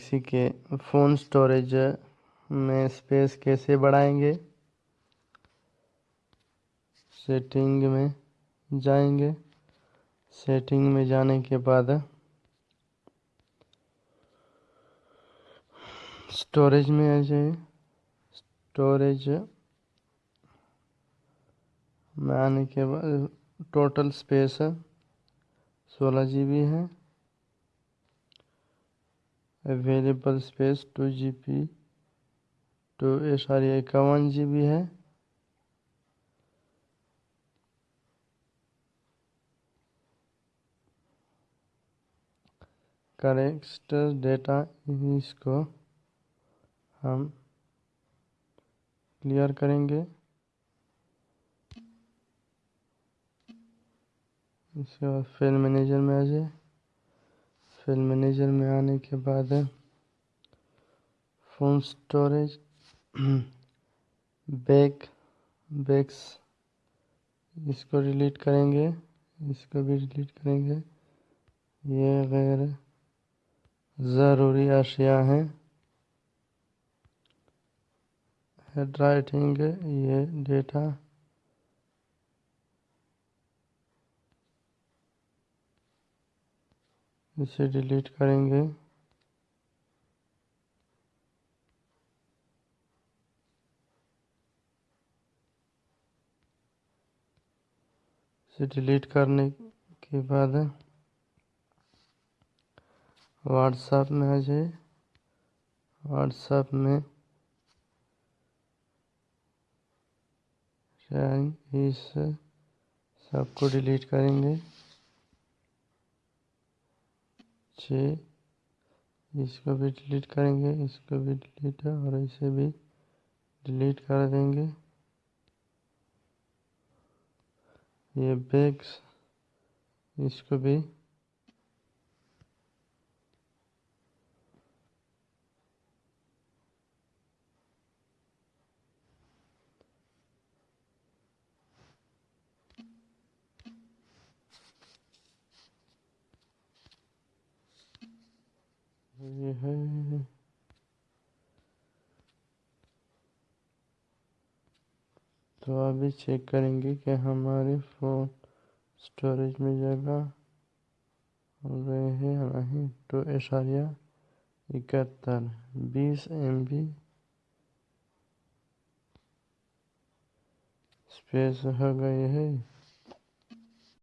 Galaxy के phone storage में space कैसे बढ़ाएँगे? सेटिंग में जाएँगे। सेटिंग में जाने के बाद स्टोरेज में आ जाए। स्टोरेज में आने के बाद टोटल स्पेस सोलह जी बी है। Available space two G B two sorry इक्यावन जी बी है। करेक्ट डेटा इसको हम क्लियर करेंगे। इसके बाद फ़ाइल मैनेजर में आ जाए। फ़ाइल मैनेजर में आने के बाद फ़ोन स्टोरेज बैक बैक्स इसको डिलीट करेंगे, इसको भी डिलीट करेंगे। ये गैर ज़रूरी अशिया हैं। हेड राइटिंग ये डेटा इसे डिलीट करेंगे। इसे डिलीट करने के बाद व्हाट्सएप में आ जाए व्हाट्सएप में इस सबको डिलीट करेंगे। छ इसको भी डिलीट करेंगे, इसको भी डिलीट है और इसे भी डिलीट कर देंगे। ये बैग्स इसको भी तो अभी चेक करेंगे कि हमारे फ़ोन स्टोरेज में जगह रहे हैं नहीं। तो इशारिया इकहत्तर, बीस एम बी स्पेस हो गए है।